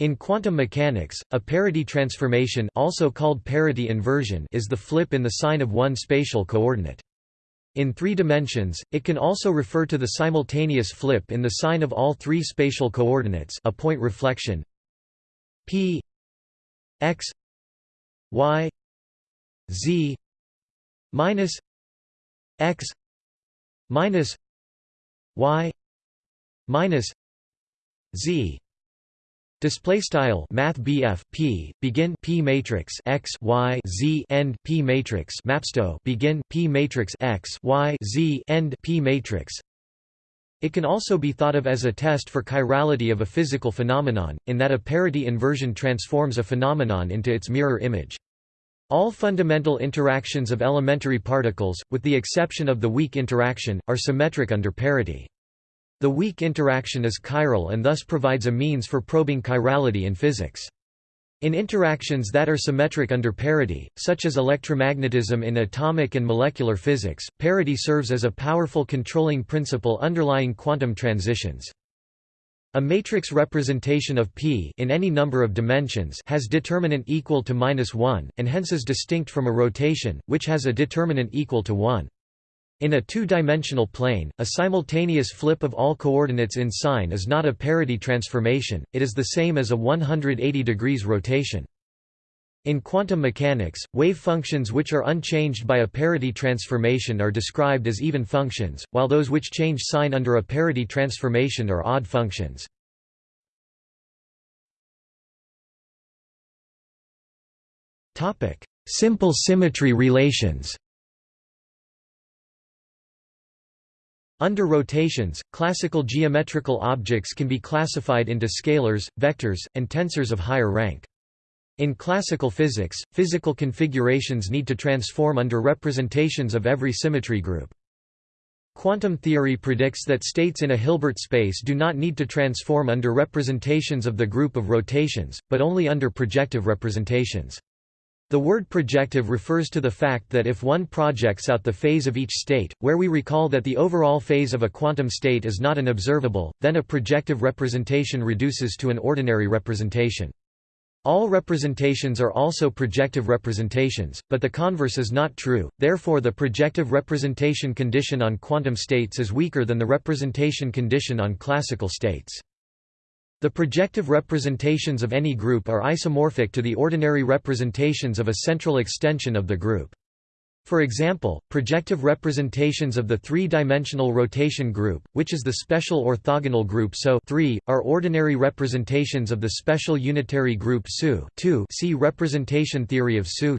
In quantum mechanics, a parity transformation also called parity inversion is the flip in the sign of one spatial coordinate. In three dimensions, it can also refer to the simultaneous flip in the sign of all three spatial coordinates a point reflection p x y z minus x minus y minus z Display style Math P begin P matrix X Y Z end P matrix Mapsto begin P matrix X Y Z end P matrix It can also be thought of as a test for chirality of a physical phenomenon, in that a parity inversion transforms a phenomenon into its mirror image. All fundamental interactions of elementary particles, with the exception of the weak interaction, are symmetric under parity. The weak interaction is chiral and thus provides a means for probing chirality in physics. In interactions that are symmetric under parity, such as electromagnetism in atomic and molecular physics, parity serves as a powerful controlling principle underlying quantum transitions. A matrix representation of P in any number of dimensions has determinant equal to -1, and hence is distinct from a rotation, which has a determinant equal to 1. In a two-dimensional plane, a simultaneous flip of all coordinates in sign is not a parity transformation, it is the same as a 180 degrees rotation. In quantum mechanics, wave functions which are unchanged by a parity transformation are described as even functions, while those which change sign under a parity transformation are odd functions. Simple symmetry relations Under rotations, classical geometrical objects can be classified into scalars, vectors, and tensors of higher rank. In classical physics, physical configurations need to transform under representations of every symmetry group. Quantum theory predicts that states in a Hilbert space do not need to transform under representations of the group of rotations, but only under projective representations. The word projective refers to the fact that if one projects out the phase of each state, where we recall that the overall phase of a quantum state is not an observable, then a projective representation reduces to an ordinary representation. All representations are also projective representations, but the converse is not true, therefore the projective representation condition on quantum states is weaker than the representation condition on classical states. The projective representations of any group are isomorphic to the ordinary representations of a central extension of the group. For example, projective representations of the three-dimensional rotation group, which is the special orthogonal group SO are ordinary representations of the special unitary group SU see representation theory of SU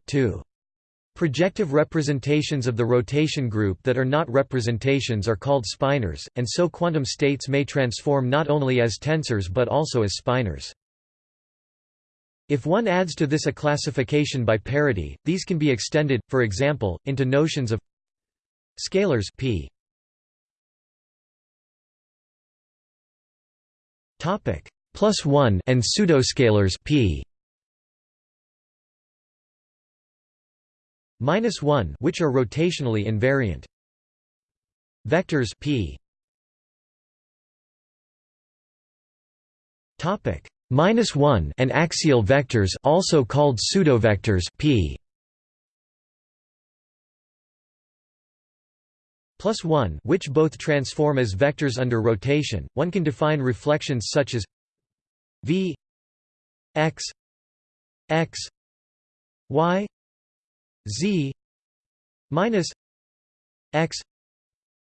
Projective representations of the rotation group that are not representations are called spinors, and so quantum states may transform not only as tensors but also as spinors. If one adds to this a classification by parity, these can be extended, for example, into notions of scalars p. Topic. Plus 1 and pseudoscalars p minus 1 which are rotationally invariant. Vectors p. Topic. Minus 1 and axial vectors also called pseudovectors p. Plus 1 which both transform as vectors under rotation. One can define reflections such as v x x y z minus x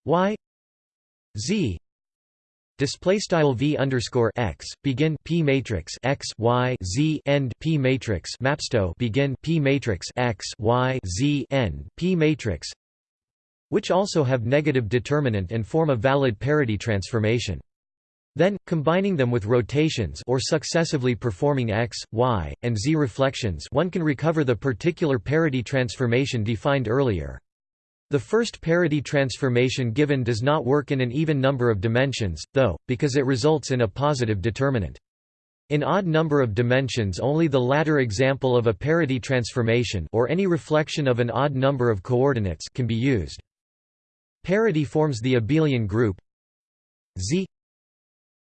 y z. Display style v underscore x begin p matrix x y z end p matrix mapsto begin p matrix x y z end p matrix which also have negative determinant and form a valid parity transformation then, combining them with rotations or successively performing x, y, and z reflections one can recover the particular parity transformation defined earlier. The first parity transformation given does not work in an even number of dimensions, though, because it results in a positive determinant. In odd number of dimensions only the latter example of a parity transformation or any reflection of an odd number of coordinates can be used. Parity forms the abelian group Z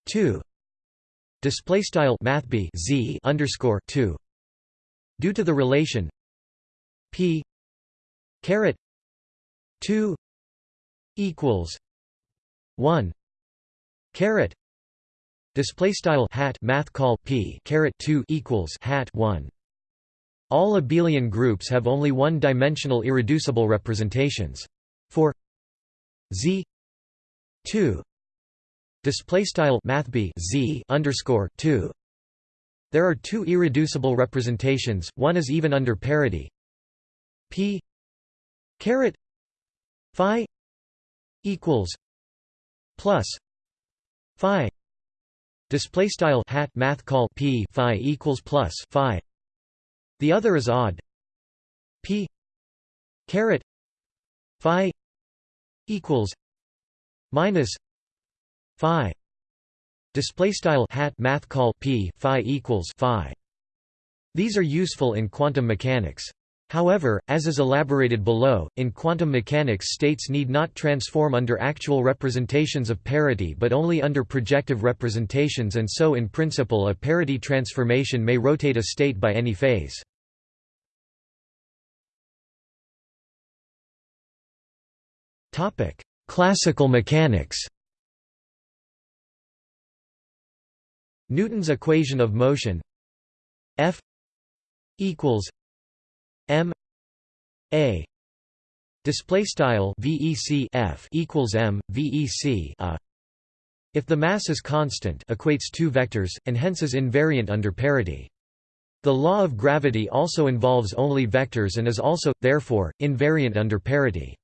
2 display style math b z underscore 2 due to the relation p caret 2 equals 1 caret display style hat math call p caret 2 equals hat 1 all abelian groups have only one-dimensional irreducible representations. For Z 2 display style math Z underscore 2 there are two irreducible representations one is even under parity. P caret phi equals plus phi display style hat math call p phi equals plus phi. The other is odd. P caret phi equals minus phi. Display style hat math call p phi equals phi. These are useful in quantum mechanics. However, as is elaborated below, in quantum mechanics states need not transform under actual representations of parity but only under projective representations and so in principle a parity transformation may rotate a state by any phase. Classical mechanics Newton's equation of motion F equals M A. Display style VEC F equals M VEC a uh, if the mass is constant equates two vectors and hence is invariant under parity. The law of gravity also involves only vectors and is also therefore invariant under parity.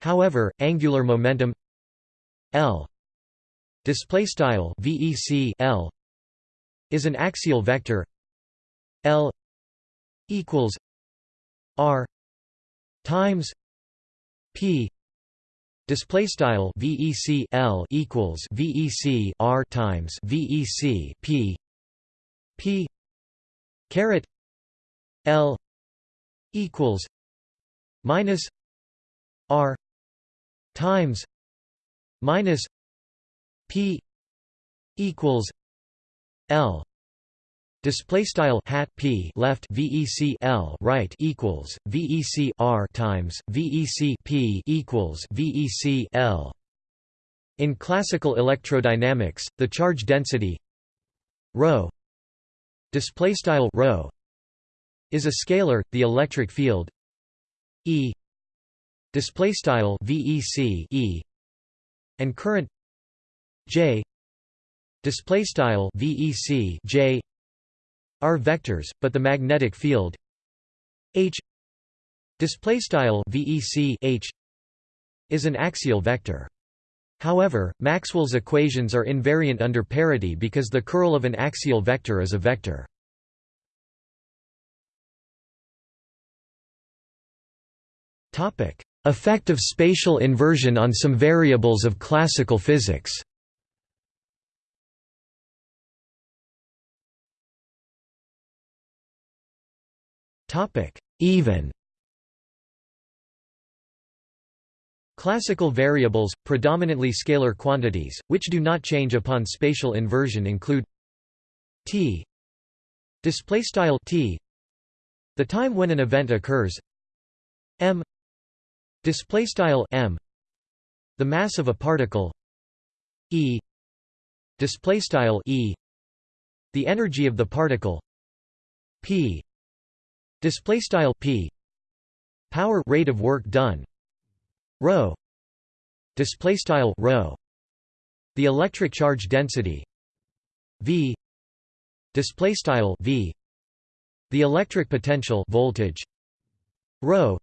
However angular momentum L display style VEC L is an axial vector L equals r times p display style vec l equals vec r times vec p p caret l equals minus r times minus p equals l Display style hat p left vec l right equals vec r times vec p equals vec l. In classical electrodynamics, the charge density rho display style rho is a scalar. The electric field E display style vec e and current J display style vec j are vectors, but the magnetic field H display style VEC H is an axial vector. However, Maxwell's equations are invariant under parity because the curl of an axial vector is a vector. Topic: Effect of spatial inversion on some variables of classical physics. Even Classical variables, predominantly scalar quantities, which do not change upon spatial inversion include t display style t the time when an event occurs m display style m the mass of a particle e display style e the energy of the particle p display style p. Power rate of work done. Rho. Display style rho. The electric charge density. V. Display style v. The electric potential voltage. Rho.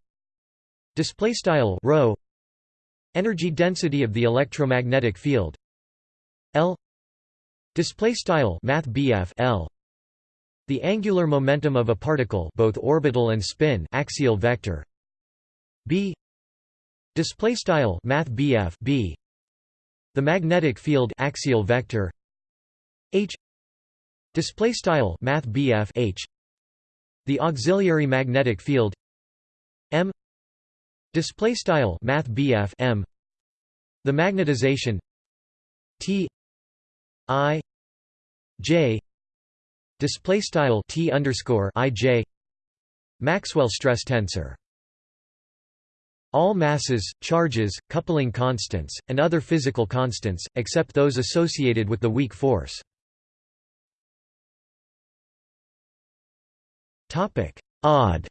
Display style rho. Energy density of the electromagnetic field. L. Display style math l the angular momentum of a particle both orbital and spin axial vector. B. Display style math bf b. The magnetic field axial vector. H. Display style math bf h. The auxiliary magnetic field. M. Display style math bf m. The magnetization. T. I. J display style t underscore i j. Maxwell stress tensor. All masses, charges, coupling constants, and other physical constants, except those associated with the weak force. Odd.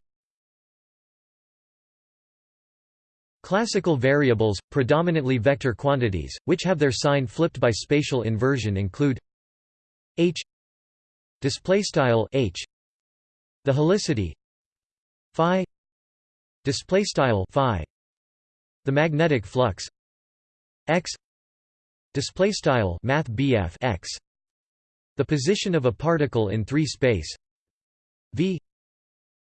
Classical variables, predominantly vector quantities, which have their sign flipped by spatial inversion include h displaystyle h the helicity phi display style phi the magnetic flux x display style math x the position of a particle in 3 space v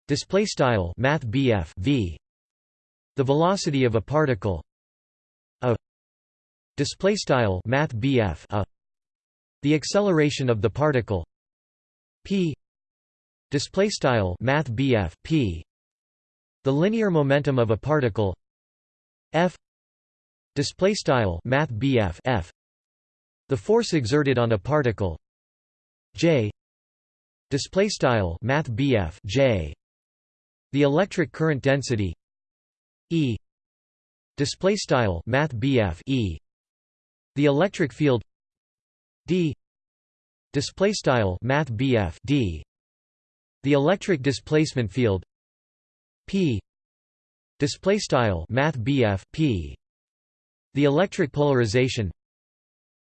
display style math v the velocity of a particle a display style math a the acceleration of the particle p. Display style math p. The linear momentum of a particle. F. Display style math f the force exerted on a particle. J. Display style math j. The electric current density. E. Display style math e. The electric field. D display style math d. The electric displacement field p. Display style math p. The electric polarization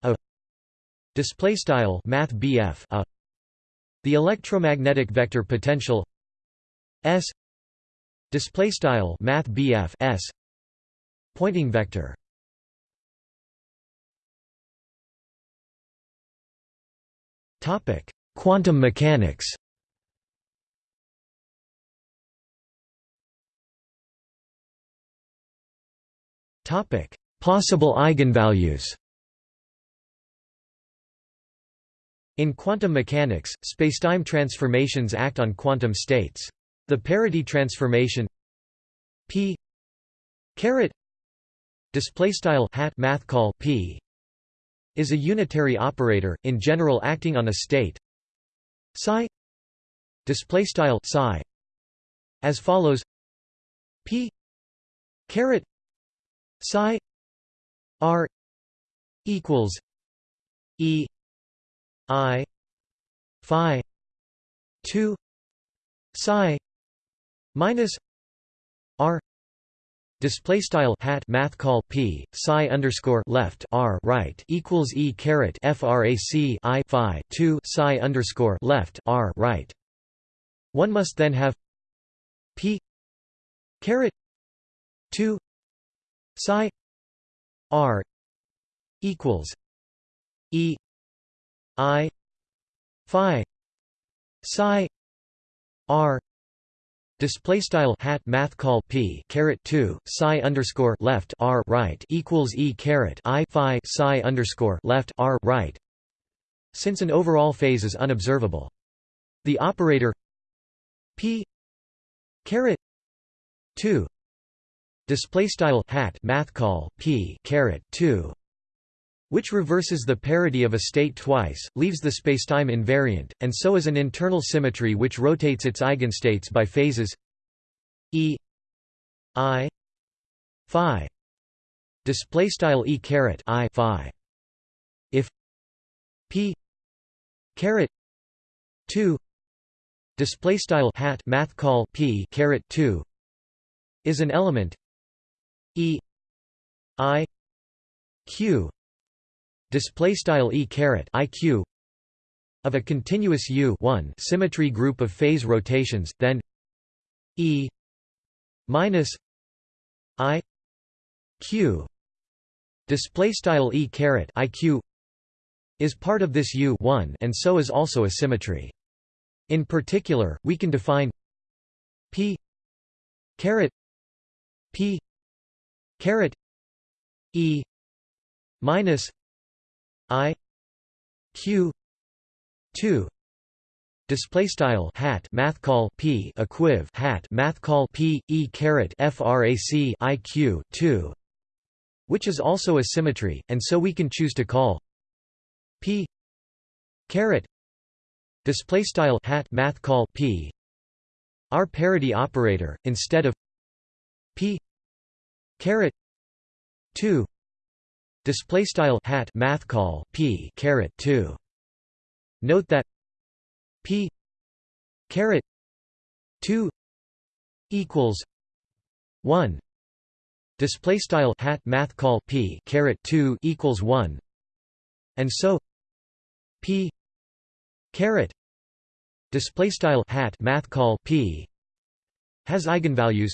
a. Display style math a. The electromagnetic vector potential s. Display style math s. Poynting vector topic quantum mechanics Topic: Possible eigenvalues. In quantum mechanics, spacetime transformations act on quantum states. The parity transformation p caret display style hat math call p is a unitary operator in general acting on a state. Psi psi as follows. P caret psi r equals e i phi 2 psi minus r Display style hat math call p psi underscore left r right equals e caret frac i phi two psi underscore left r right. One must then have p caret two psi r equals e i phi psi r display style hat math call p caret 2 psi underscore left r right equals e caret i phi psi underscore left r right. Since an overall phase is unobservable the operator p caret 2 display style hat math call p caret 2 which reverses the parity of a state twice, leaves the spacetime invariant, and so is an internal symmetry which rotates its eigenstates by phases e i phi. Display style e caret i phi. If p caret 2 display style hat math call p caret 2 is an element E I Q display style E caret IQ of a continuous U one symmetry group of phase rotations then E minus I Q display style E caret IQ is part of this U one and so is also a symmetry. In particular we can define P caret P caret e minus i q 2 display style hat math call p equiv hat math call p e caret frac iq 2 which is also a symmetry and so we can choose to call p caret display style hat math call p r parity operator instead of p caret 2 display style hat math call p caret 2 note that p caret 2 equals 1 display style hat math call p caret 2 equals 1 and so p caret display style hat math call p has eigenvalues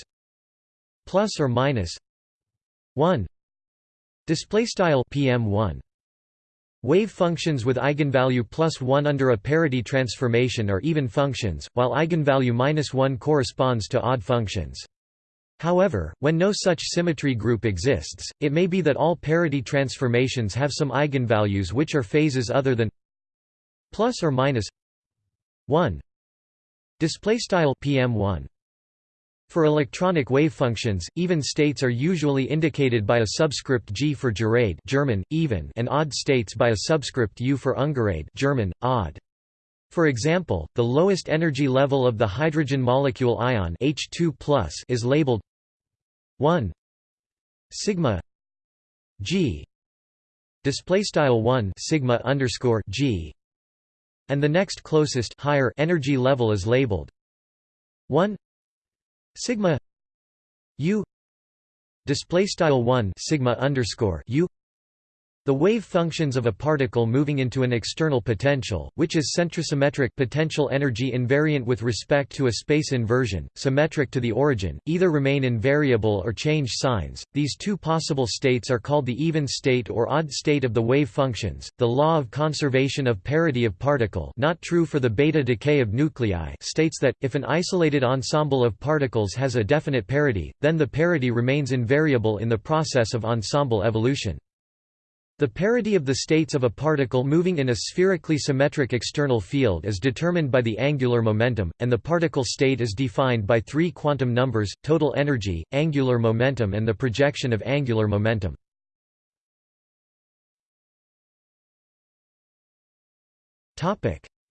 plus or minus 1 display style pm1 Wave functions with eigenvalue plus 1 under a parity transformation are even functions, while eigenvalue minus 1 corresponds to odd functions. However, when no such symmetry group exists, it may be that all parity transformations have some eigenvalues which are phases other than plus or minus 1 display style pm1 for electronic wave functions, even states are usually indicated by a subscript g for gerade German, even and odd states by a subscript u for ungerade German, odd. For example, the lowest energy level of the hydrogen molecule ion H2+ is labeled 1 sigma g display style 1 sigma underscore g and the next closest higher energy level is labeled 1 sigma u display style 1 sigma underscore u the wave functions of a particle moving into an external potential, which is centrosymmetric potential energy invariant with respect to a space inversion, symmetric to the origin, either remain invariable or change signs. These two possible states are called the even state or odd state of the wave functions. The law of conservation of parity of particle, not true for the beta decay of nuclei, states that if an isolated ensemble of particles has a definite parity, then the parity remains invariable in the process of ensemble evolution. The parity of the states of a particle moving in a spherically symmetric external field is determined by the angular momentum, and the particle state is defined by three quantum numbers, total energy, angular momentum and the projection of angular momentum.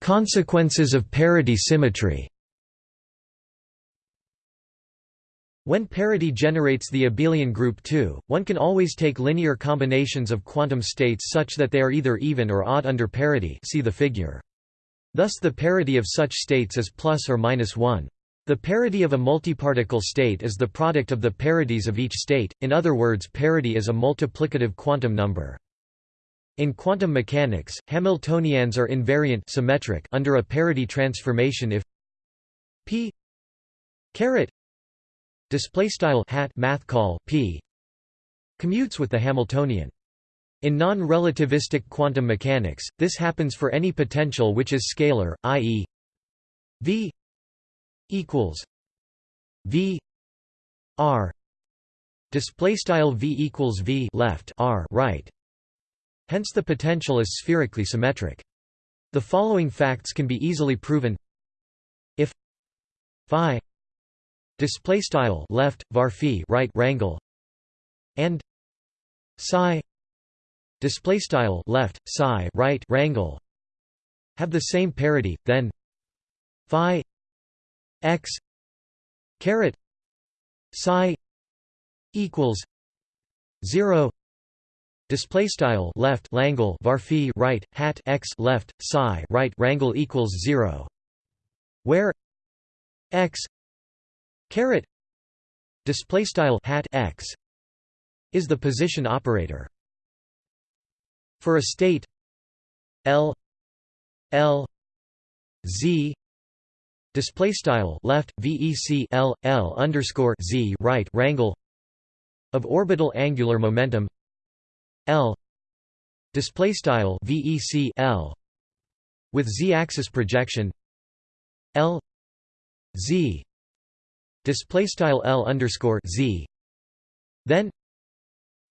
Consequences of parity symmetry When parity generates the abelian group 2, one can always take linear combinations of quantum states such that they are either even or odd under parity see the figure. Thus the parity of such states is plus or minus 1. The parity of a multiparticle state is the product of the parities of each state, in other words parity is a multiplicative quantum number. In quantum mechanics, Hamiltonians are invariant symmetric under a parity transformation if p caret display style hat math call p commutes with the Hamiltonian. In non-relativistic quantum mechanics, this happens for any potential which is scalar, i.e. v equals v r display style v equals v left r right hence the potential is spherically symmetric the following facts can be easily proven if phi display style left var right rangle and psi display style left psi right rangle have the same parity then phi x caret psi equals 0 display style left langle var right hat x left psi right rangle equals 0 where x caret display style hat x is the position operator. For a state l l z display style left vec l l underscore z right rangle of orbital angular momentum l display style vec l with z-axis projection l z display style L underscore Z. Then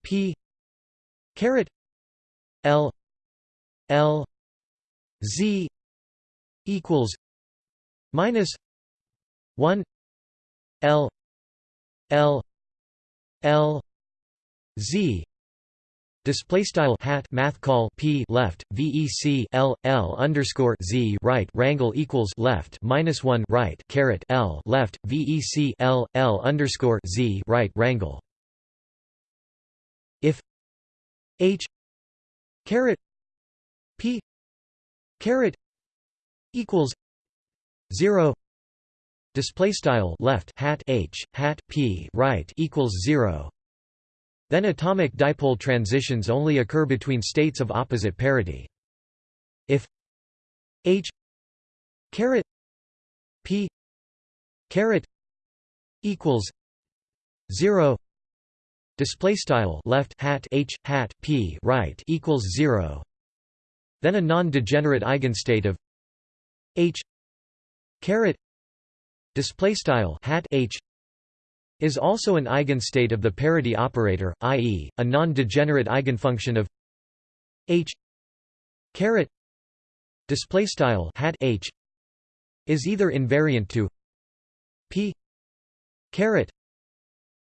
P caret L L Z equals minus one L L L Z Display style hat math call p left vec l l underscore z right rangle equals left minus one right caret l left vec l l underscore z right rangle. If h caret p caret equals zero display style left hat h hat p right equals zero then atomic dipole transitions only occur between states of opposite parity. If H caret P caret equals zero display style left hat H hat P right equals zero then a non-degenerate eigenstate of H caret display style hat H is also an eigenstate of the parity operator, i.e., a non-degenerate eigenfunction of h caret display style hat h is either invariant to p caret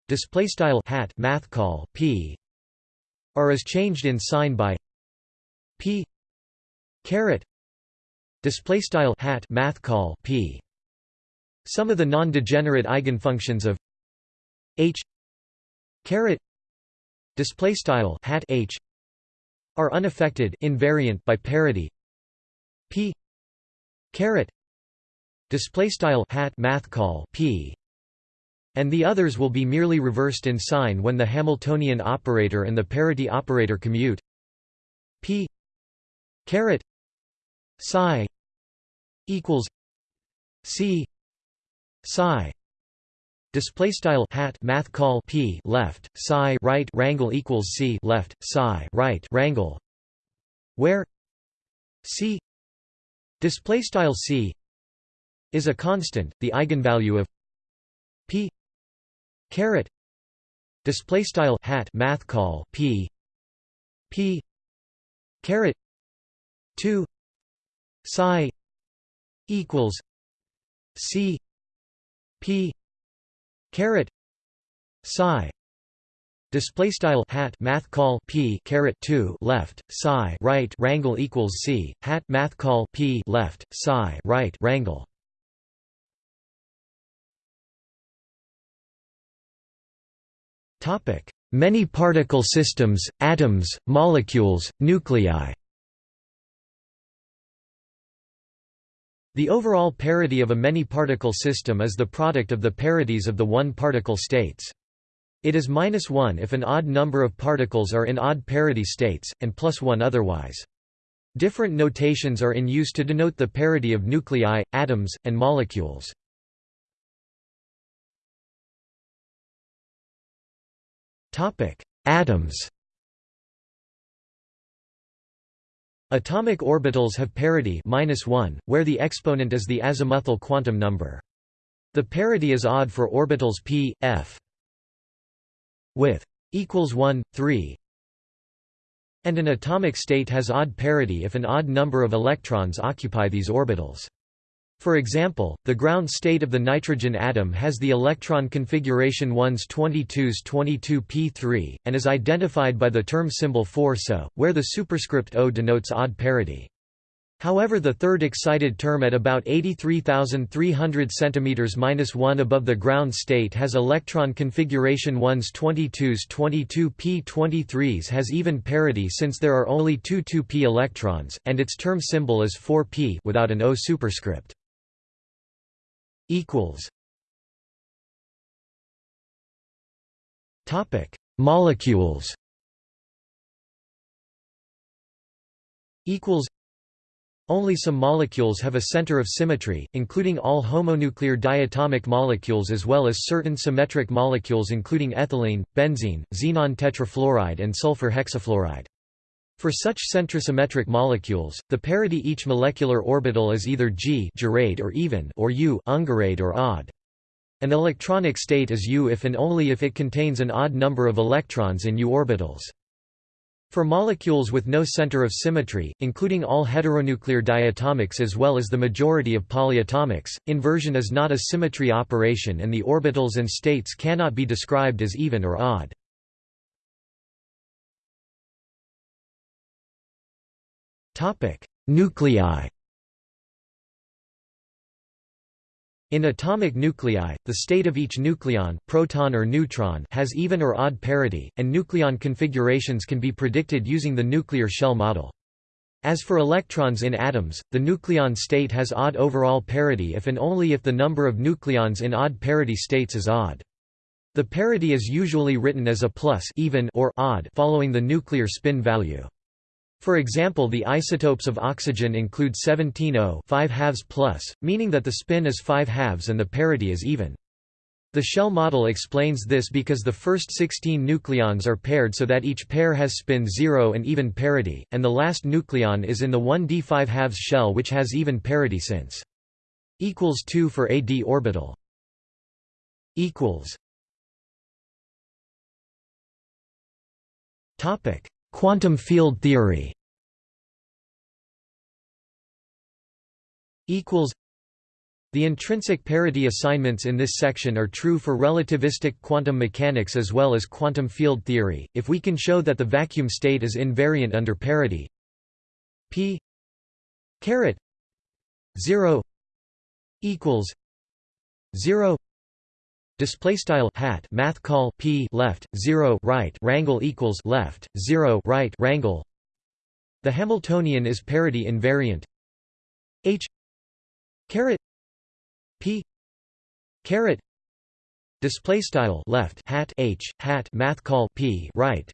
display style hat math call p or is changed in sign by p caret display style hat math call p some of the non-degenerate eigenfunctions of h. Caret. Display style hat h. Are unaffected invariant by parity. P. Caret. Display style hat math call p. And the others will be merely reversed in sign when the Hamiltonian operator and the parity operator commute. P. Caret. Psi equals c. Psi Display style hat math call p left psi right rangle equals c left psi right rangle, where c display style c is a constant, the eigenvalue of p caret. Display style hat math call p p caret. 2 psi equals c p caret psi display style hat math call p caret 2 left psi right rangle equals c hat math call p left psi right rangle topic. Many particle systems atoms molecules nuclei The overall parity of a many-particle system is the product of the parities of the one-particle states. It is minus 1 if an odd number of particles are in odd parity states, and plus 1 otherwise. Different notations are in use to denote the parity of nuclei, atoms, and molecules. Atoms Atomic orbitals have parity -1, where the exponent is the azimuthal quantum number. The parity is odd for orbitals p, f with equals 1, 3, and an atomic state has odd parity if an odd number of electrons occupy these orbitals. For example, the ground state of the nitrogen atom has the electron configuration 1s 22s 22p3, and is identified by the term symbol 4 so, where the superscript O denotes odd parity. However the third excited term at about 83,300 cm 1 above the ground state has electron configuration 1s 22s 22p23s has even parity since there are only two 2p electrons, and its term symbol is 4p without an O superscript equals. Topic. Molecules. Equals. Only some molecules have a center of symmetry, including all homonuclear diatomic molecules as well as certain symmetric molecules including ethylene, benzene, xenon tetrafluoride and sulfur hexafluoride. For such centrosymmetric molecules, the parity each molecular orbital is either G or even or U or odd. An electronic state is U if and only if it contains an odd number of electrons in U orbitals. For molecules with no center of symmetry, including all heteronuclear diatomics as well as the majority of polyatomics, inversion is not a symmetry operation and the orbitals and states cannot be described as even or odd. Nuclei In atomic nuclei, the state of each nucleon proton or neutron has even or odd parity, and nucleon configurations can be predicted using the nuclear shell model. As for electrons in atoms, the nucleon state has odd overall parity if and only if the number of nucleons in odd parity states is odd. The parity is usually written as a plus even or odd following the nuclear spin value. For example the isotopes of oxygen include 17 O 5 halves plus, meaning that the spin is 5 halves and the parity is even. The shell model explains this because the first 16 nucleons are paired so that each pair has spin 0 and even parity, and the last nucleon is in the 1d5 halves shell which has even parity since. Equals 2 for a d orbital. Equals. Topic Quantum field theory equals the intrinsic parity assignments in this section are true for relativistic quantum mechanics as well as quantum field theory, if we can show that the vacuum state is invariant under parity. P caret 0 equals 0 Display style hat math call p left zero right rangle equals left zero right rangle. The Hamiltonian is parity invariant. H caret p caret display style left hat h hat math call p right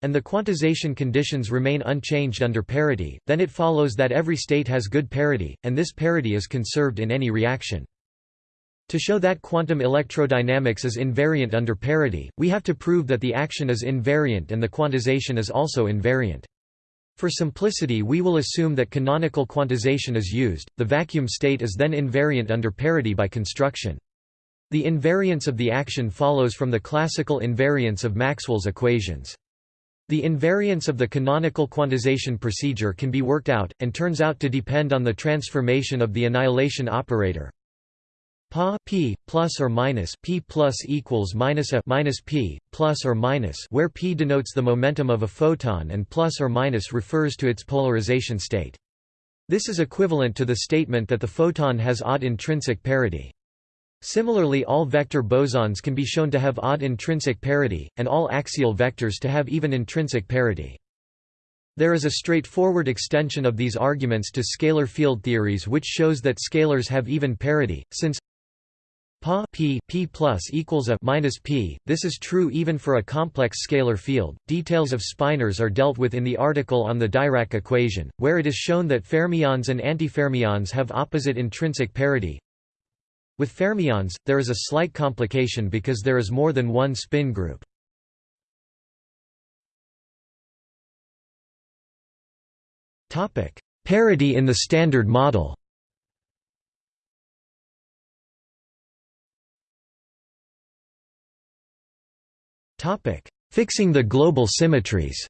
and the quantization conditions remain unchanged under parity, then it follows that every state has good parity, and this parity is conserved in any reaction. To show that quantum electrodynamics is invariant under parity, we have to prove that the action is invariant and the quantization is also invariant. For simplicity we will assume that canonical quantization is used, the vacuum state is then invariant under parity by construction. The invariance of the action follows from the classical invariance of Maxwell's equations. The invariance of the canonical quantization procedure can be worked out, and turns out to depend on the transformation of the annihilation operator Pa p plus or minus p plus equals minus a minus p plus or minus, where p denotes the momentum of a photon and plus or minus refers to its polarization state. This is equivalent to the statement that the photon has odd intrinsic parity. Similarly all vector bosons can be shown to have odd intrinsic parity, and all axial vectors to have even intrinsic parity. There is a straightforward extension of these arguments to scalar field theories which shows that scalars have even parity, since Pa p p plus equals a minus p. This is true even for a complex scalar field. Details of spinors are dealt with in the article on the Dirac equation, where it is shown that fermions and antifermions have opposite intrinsic parity. With fermions, there is a slight complication because there is more than one spin group. Topic: Parity in the Standard Model. Topic: Fixing the global symmetries.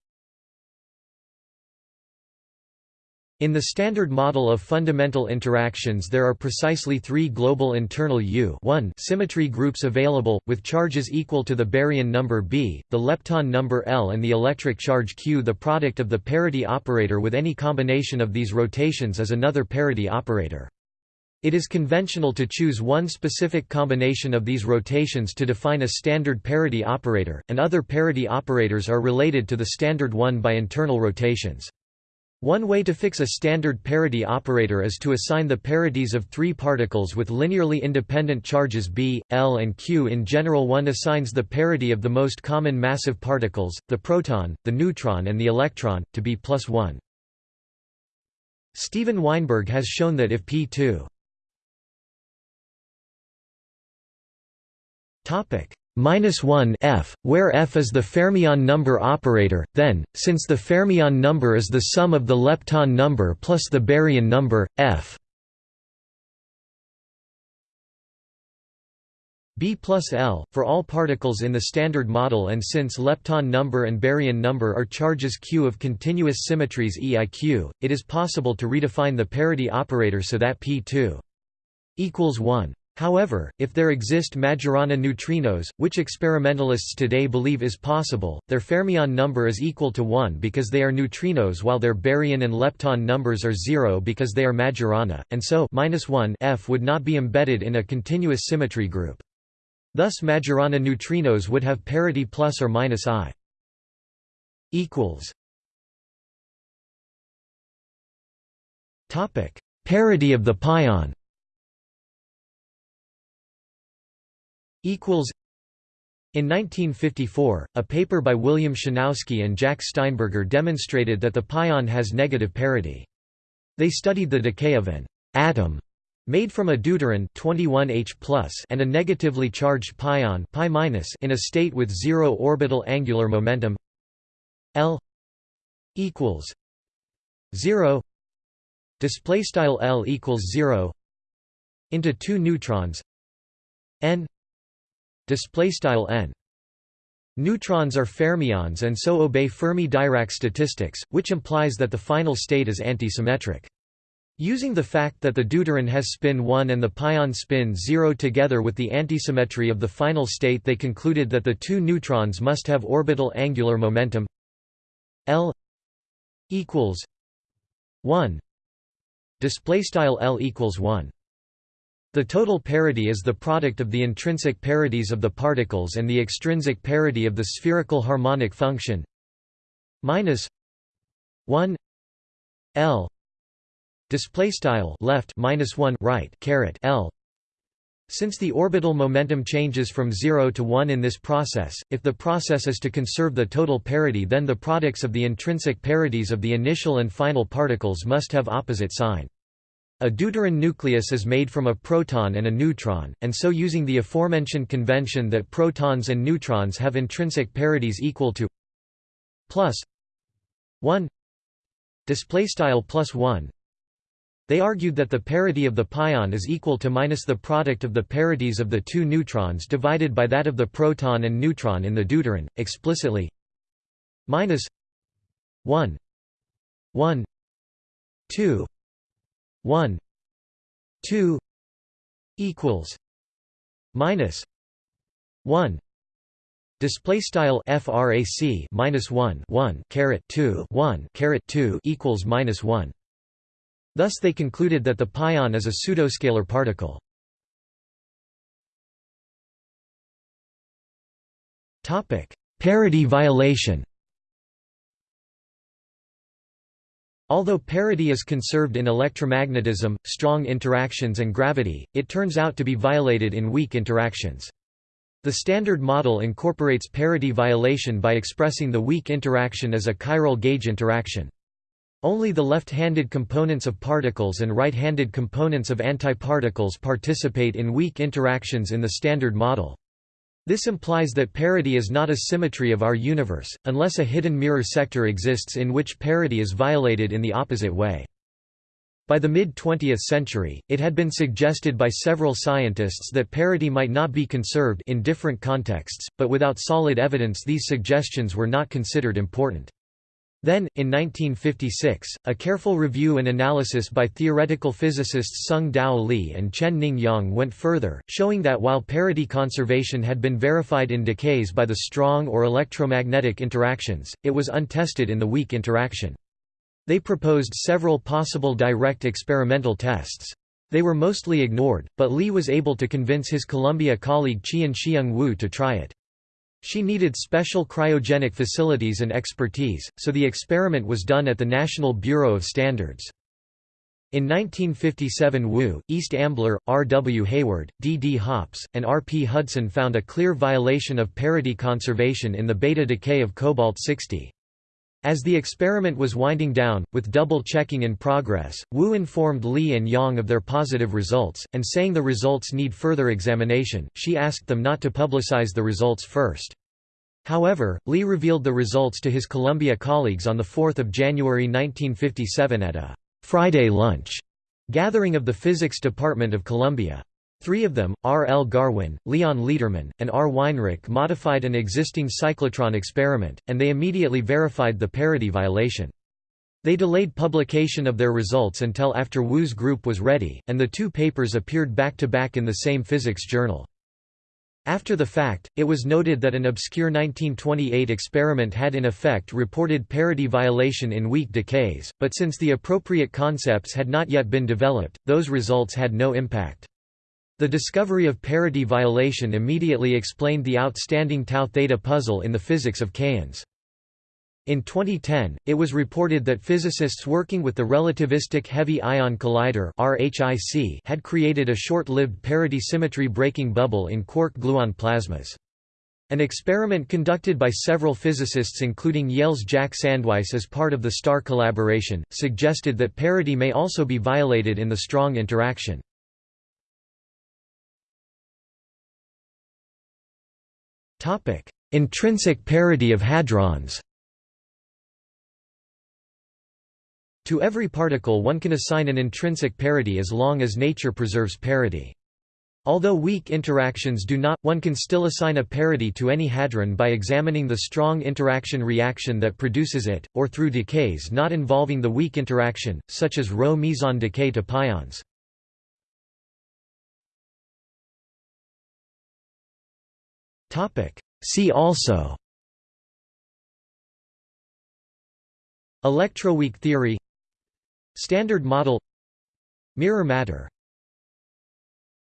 In the Standard Model of fundamental interactions there are precisely three global internal U symmetry groups available, with charges equal to the baryon number B, the lepton number L and the electric charge Q. The product of the parity operator with any combination of these rotations is another parity operator. It is conventional to choose one specific combination of these rotations to define a standard parity operator, and other parity operators are related to the standard one by internal rotations. One way to fix a standard parity operator is to assign the parities of three particles with linearly independent charges b, l and q in general one assigns the parity of the most common massive particles, the proton, the neutron and the electron, to be plus 1. Steven Weinberg has shown that if p2 Topic minus 1 f, where f is the fermion number operator, then, since the fermion number is the sum of the lepton number plus the baryon number, f B plus L, for all particles in the Standard Model and since lepton number and baryon number are charges q of continuous symmetries EIQ, it is possible to redefine the parity operator so that P2 equals 1. However, if there exist Majorana neutrinos, which experimentalists today believe is possible, their fermion number is equal to 1 because they are neutrinos while their baryon and lepton numbers are 0 because they are Majorana, and so 1 F would not be embedded in a continuous symmetry group. Thus Majorana neutrinos would have parity plus or minus i. Parity of the pion equals in 1954, a paper by William Chinowsky and Jack Steinberger demonstrated that the pion has negative parity. They studied the decay of an atom made from a deuteron 21H and a negatively charged pion pi in a state with zero orbital angular momentum L equals 0 display style L equals 0 into two neutrons n display style n. Neutrons are fermions and so obey Fermi-Dirac statistics which implies that the final state is antisymmetric. Using the fact that the deuteron has spin 1 and the pion spin 0 together with the antisymmetry of the final state they concluded that the two neutrons must have orbital angular momentum L equals 1 display style L equals 1 the total parity is the product of the intrinsic parities of the particles and the extrinsic parity of the spherical harmonic function minus 1 L display style left minus 1 right caret L since the orbital momentum changes from 0 to 1 in this process, if the process is to conserve the total parity then the products of the intrinsic parities of the initial and final particles must have opposite sign. A deuteron nucleus is made from a proton and a neutron, and so using the aforementioned convention that protons and neutrons have intrinsic parities equal to plus 1 display style plus 1 they argued that the parity of the pion is equal to minus the product of the parities of the two neutrons divided by that of the proton and neutron in the deuteron, explicitly minus 1 1 2 1 2 equals minus 1 display style frac minus 1 1 caret 2 1 caret 2 equals minus 1 thus they concluded that the pion is a pseudoscalar particle. Topic parity violation Although parity is conserved in electromagnetism, strong interactions and gravity, it turns out to be violated in weak interactions. The Standard Model incorporates parity violation by expressing the weak interaction as a chiral gauge interaction. Only the left-handed components of particles and right-handed components of antiparticles participate in weak interactions in the Standard Model. This implies that parity is not a symmetry of our universe, unless a hidden mirror sector exists in which parity is violated in the opposite way. By the mid-20th century, it had been suggested by several scientists that parity might not be conserved in different contexts, but without solid evidence these suggestions were not considered important. Then, in 1956, a careful review and analysis by theoretical physicists Tsung-Dao Lee and Chen Ning Yang went further, showing that while parity conservation had been verified in decays by the strong or electromagnetic interactions, it was untested in the weak interaction. They proposed several possible direct experimental tests. They were mostly ignored, but Lee was able to convince his Columbia colleague Chien-Shiung Wu to try it. She needed special cryogenic facilities and expertise, so the experiment was done at the National Bureau of Standards. In 1957 Wu, East Ambler, R. W. Hayward, D. D. Hoppes, and R. P. Hudson found a clear violation of parity conservation in the beta decay of cobalt-60. As the experiment was winding down, with double-checking in progress, Wu informed Lee and Yang of their positive results, and saying the results need further examination, she asked them not to publicize the results first. However, Lee revealed the results to his Columbia colleagues on 4 January 1957 at a «Friday lunch» gathering of the Physics Department of Columbia. Three of them, R. L. Garwin, Leon Lederman, and R. Weinrich modified an existing cyclotron experiment, and they immediately verified the parity violation. They delayed publication of their results until after Wu's group was ready, and the two papers appeared back-to-back -back in the same physics journal. After the fact, it was noted that an obscure 1928 experiment had in effect reported parity violation in weak decays, but since the appropriate concepts had not yet been developed, those results had no impact. The discovery of parity violation immediately explained the outstanding tau theta puzzle in the physics of kaons. In 2010, it was reported that physicists working with the Relativistic Heavy Ion Collider (RHIC) had created a short-lived parity symmetry breaking bubble in quark-gluon plasmas. An experiment conducted by several physicists including Yale's Jack Sandweiss as part of the STAR collaboration, suggested that parity may also be violated in the strong interaction. Intrinsic parity of hadrons To every particle one can assign an intrinsic parity as long as nature preserves parity. Although weak interactions do not, one can still assign a parity to any hadron by examining the strong interaction reaction that produces it, or through decays not involving the weak interaction, such as Rho meson decay to pions. See also. Electroweak theory. Standard model. Mirror matter